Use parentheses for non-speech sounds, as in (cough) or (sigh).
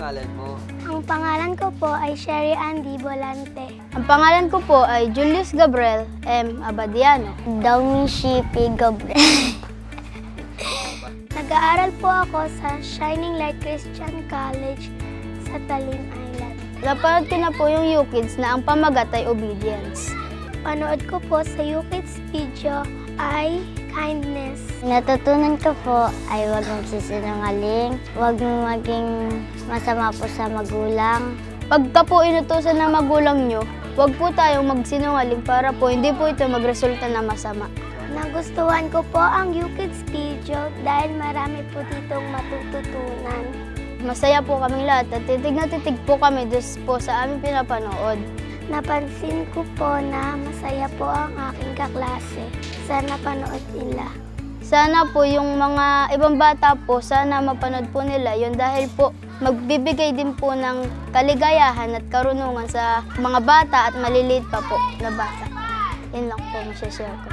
pangalan mo? Ang pangalan ko po ay Sherry Andy Volante. Ang pangalan ko po ay Julius Gabriel M. Abadiano. Dawmi Shippy Gabriel. (laughs) Nag-aaral po ako sa Shining Light Christian College sa Talim Island. Napanood ko na po yung YouKids na ang pamagat ay obedience. Panood ko po sa UKIDS video ay kindness. Natutunan ko po ay huwag magsisinungaling, huwag maging masama po sa magulang. Pagka po inutusan ng magulang nyo, huwag po tayong magsinungaling para po hindi po ito magresulta na masama. Nagustuhan ko po ang UKIDS video dahil marami po ditong matututunan. Masaya po kaming lahat at titig na titig po kami dus po sa aming pinapanood. Napansin ko po na masaya po ang aking kaklase sa napanood nila. Sana po yung mga ibang bata po, sana mapanood po nila yun dahil po magbibigay din po ng kaligayahan at karunungan sa mga bata at maliliit pa po na bata. Yun lang po masashare ko.